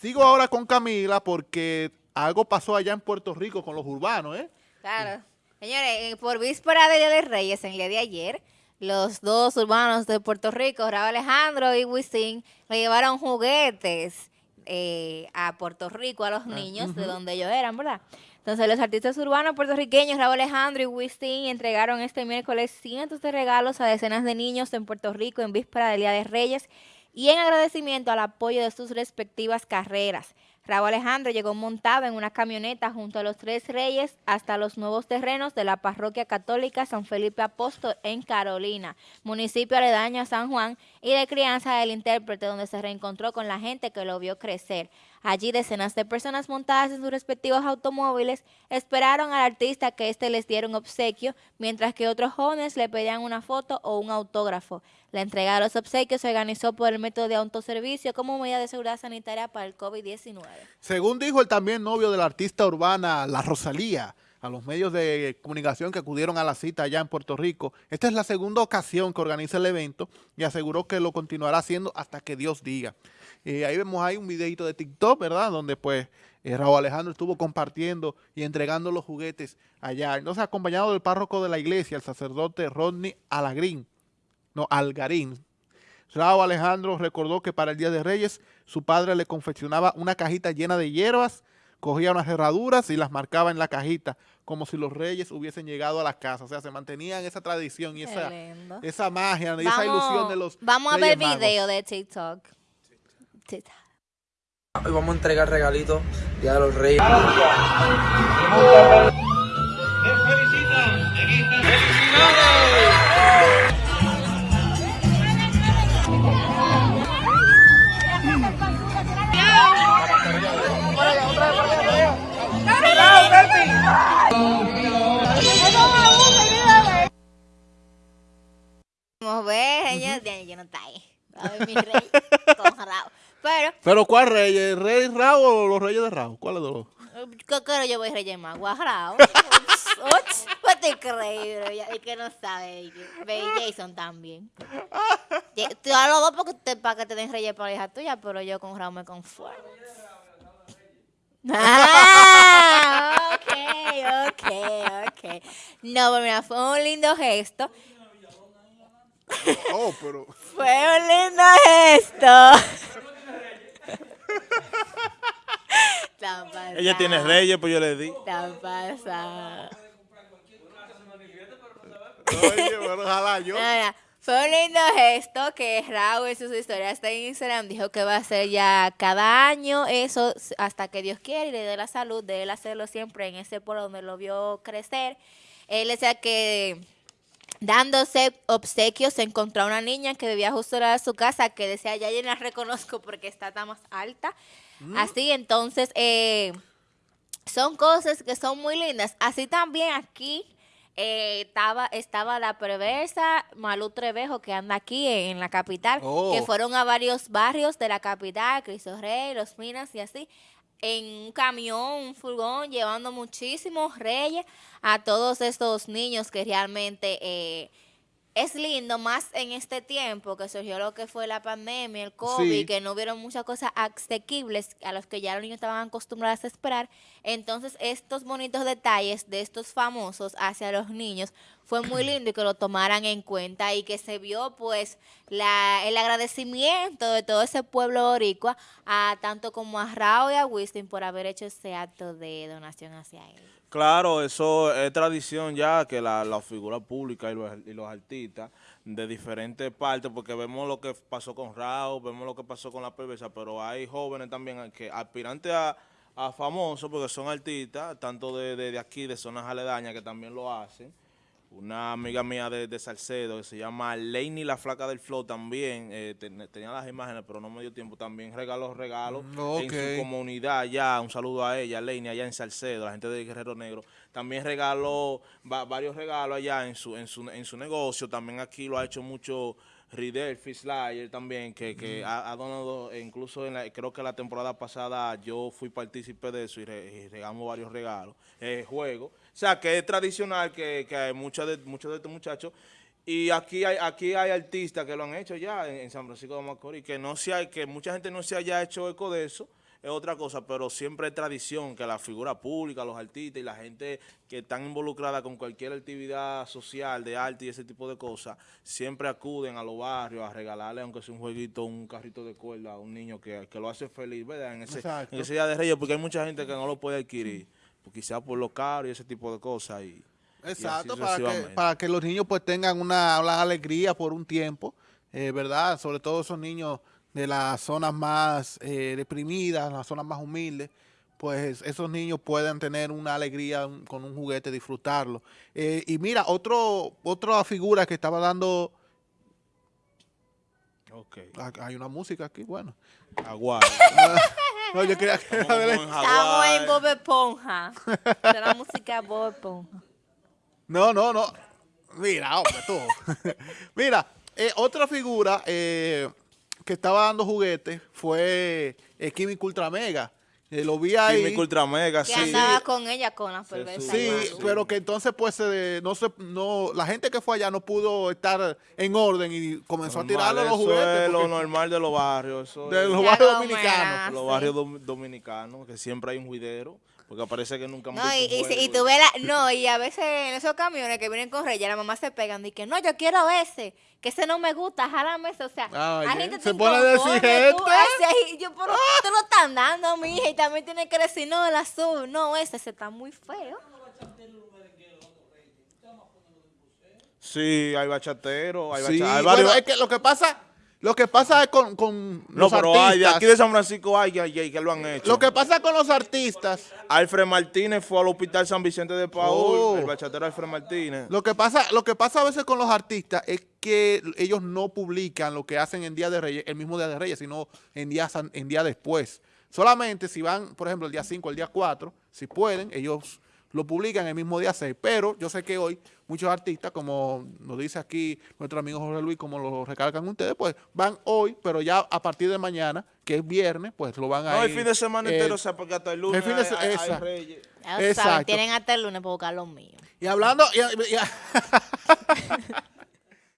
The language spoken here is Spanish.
Sigo ahora con Camila porque algo pasó allá en Puerto Rico con los urbanos, ¿eh? Claro. Señores, por víspera de Día de Reyes, en el día de ayer, los dos urbanos de Puerto Rico, Raúl Alejandro y Wisin, le llevaron juguetes eh, a Puerto Rico a los Ah, niños de donde ellos eran, ¿verdad? Entonces, los artistas urbanos puertorriqueños, Raúl Alejandro y Wisin, entregaron este miércoles cientos de regalos a decenas de niños en Puerto Rico en víspera del Día de Reyes y en agradecimiento al apoyo de sus respectivas carreras. Raúl Alejandro llegó montado en una camioneta junto a los tres reyes hasta los nuevos terrenos de la parroquia católica San Felipe Apóstol en Carolina, municipio aledaño a San Juan, y de crianza del intérprete, donde se reencontró con la gente que lo vio crecer. Allí decenas de personas montadas en sus respectivos automóviles esperaron al artista que éste les diera un obsequio, mientras que otros jóvenes le pedían una foto o un autógrafo. La entrega de los obsequios se organizó por el método de autoservicio como medida de seguridad sanitaria para el COVID-19. Según dijo el también novio de la artista urbana La Rosalía, a los medios de comunicación que acudieron a la cita allá en Puerto Rico, esta es la segunda ocasión que organiza el evento y aseguró que lo continuará haciendo hasta que Dios diga. Eh, ahí vemos ahí un videito de TikTok, ¿verdad? Donde pues eh, Raúl Alejandro estuvo compartiendo y entregando los juguetes allá. Entonces acompañado del párroco de la iglesia, el sacerdote Rodney Alagrín, no, Algarín, Raúl Alejandro recordó que para el Día de Reyes su padre le confeccionaba una cajita llena de hierbas, cogía unas herraduras y las marcaba en la cajita, como si los reyes hubiesen llegado a la casa. O sea, se mantenían esa tradición y esa, esa magia y esa ilusión de los vamos a ver Magos. video de TikTok. TikTok. Hoy vamos a entregar regalitos Día de los Reyes. A mi rey con Raúl. Pero, ¿Pero cuál rey? ¿El rey Raúl o los reyes de Raúl? ¿Cuál de los? ¿qué quiero yo voy a reyes? Raúl. Uch, ¿Qué te crees, Es que no sabe. Ve Jason también. Tú a los dos porque te, para que te den reyes para la hija tuya, pero yo con Raúl me conformo. Ah, ok, ok, ok. No, pero mira, fue un lindo gesto. Oh, pero... Fue un lindo gesto. Tan. Ella tiene reyes, pues yo le di. Tan pasada. Oye, bueno, ojalá yo... Nada, fue un lindo gesto que Raúl en sus historias de Instagram dijo que va a hacer ya cada año eso hasta que Dios quiera y le dé la salud de él hacerlo siempre en ese pueblo donde lo vio crecer. Él decía que dándose obsequios se encontró a una niña que vivía justo al lado de su casa que decía, ya yo la reconozco porque está tan más alta. Así, entonces, eh, son cosas que son muy lindas. Así también aquí eh, estaba, estaba la perversa Malú Trevejo que anda aquí en, la capital, Oh. que fueron a varios barrios de la capital, Cristo Rey, Los Minas y así, en un camión, un furgón, llevando muchísimos reyes a todos estos niños que realmente... eh, es lindo más en este tiempo que surgió lo que fue la pandemia, el COVID, Sí. que no hubieron muchas cosas asequibles a los que ya los niños estaban acostumbrados a esperar. Entonces, estos bonitos detalles de estos famosos hacia los niños fue muy lindo y que lo tomaran en cuenta y que se vio pues la, el agradecimiento de todo ese pueblo boricua a tanto como a Raúl y a Winston por haber hecho ese acto de donación hacia él. Claro, eso es tradición ya que la, la figura pública y los, y los artistas de diferentes partes, porque vemos lo que pasó con Raúl, vemos lo que pasó con la perversa, pero hay jóvenes también que aspirantes a, a famosos, porque son artistas, tanto de, de, de aquí, de zonas aledañas, que también lo hacen. Una amiga mía de, de Salcedo que se llama Leini la Flaca del Flow también, eh, ten- tenía las imágenes, pero no me dio tiempo, también regaló regalos Mm, en su comunidad allá, un saludo a ella, Leini, allá en Salcedo, la gente de Guerrero Negro. También regaló va- varios regalos allá en su, en su, en su negocio, también aquí lo ha hecho mucho Ridel Fislayer también, que, que ha, ha donado, e incluso en la- creo que la temporada pasada yo fui partícipe de eso y, re- y regamos varios regalos, eh, juegos. O sea, que es tradicional que, que hay muchos de, muchos de estos muchachos. Y aquí hay, aquí hay artistas que lo han hecho ya en, en San Francisco de Macorís, que no se hay, que mucha gente no se haya hecho eco de eso, es otra cosa, pero siempre es tradición que la figura pública, los artistas y la gente que están involucrada con cualquier actividad social de arte y ese tipo de cosas, siempre acuden a los barrios a regalarle, aunque sea un jueguito, un carrito de cuerda a un niño que, que lo hace feliz, ¿verdad? En ese, en ese Día de Reyes, porque hay mucha gente que no lo puede adquirir, pues quizás por lo caro y ese tipo de cosas. Y, Exacto, para que, para que los niños pues tengan una, una alegría por un tiempo, eh, ¿verdad? Sobre todo esos niños de las zonas más eh, deprimidas, las zonas más humildes, pues esos niños puedan tener una alegría con un juguete, disfrutarlo. Eh, y mira, otro, otra figura que estaba dando, Ok. ah, hay una música aquí, bueno. Aguar. No, yo quería que... Estamos en Estamos Hawái. en Bob Esponja. De la música Bob Esponja. No, no, no. Mira, hombre, tú. Mira, eh, otra figura eh, que estaba dando juguetes fue eh, Químico Ultra Mega. Eh, lo vi ahí. Químico Ultra Mega, Que sí. andaba con ella con la perversa. Sí, pero que entonces pues se- no se, no, la gente que fue allá no pudo estar en orden y comenzó a Normal, tirarle los eso juguetes. es lo normal de los barrios. Eso de los barrios dominicanos. los sí. barrios dom- dominicanos, que siempre hay un juidero, porque parece que nunca hemos No, y, y, y tú ves la, no, y a veces en esos camiones que vienen con reyes, la mamá se pegan y que no, yo quiero ese, que ese no me gusta, jálame ese, o sea, Ay, hay ¿eh? gente Se pone de inconforme, tú, exigente. ese, y yo, pero te lo están dando, mi hija, y también tiene que decir, no, el azul, no, ese, ese está muy feo. Sí, hay bachateros, hay, Sí, bacha- hay bueno, es que lo que pasa, lo que pasa es con, con no, los pero hay, de artistas. aquí de San Francisco hay, hay, hay que lo han hecho. Lo que pasa con los artistas Alfred Martínez fue al hospital San Vicente de Paul, Oh. el bachatero Alfred Martínez. Lo que pasa, lo que pasa a veces con los artistas es que ellos no publican lo que hacen en Día de Reyes, el mismo Día de Reyes, sino en día, san- en día después. Solamente si van, por ejemplo, el día 5, el día 4, si pueden, ellos lo publican el mismo día 6. Pero yo sé que hoy muchos artistas, como nos dice aquí nuestro amigo Jorge Luis, como lo recalcan ustedes, pues van hoy, pero ya a partir de mañana, que es viernes, pues lo van a No, el fin de semana eh, entero, o sea, porque hasta el lunes el fin de hay- hay- reyes. Saben, Exacto. tienen hasta el lunes para buscar los míos. Y hablando, y- y-